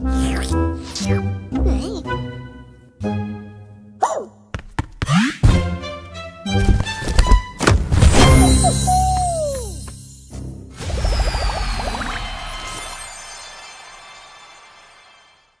Hey.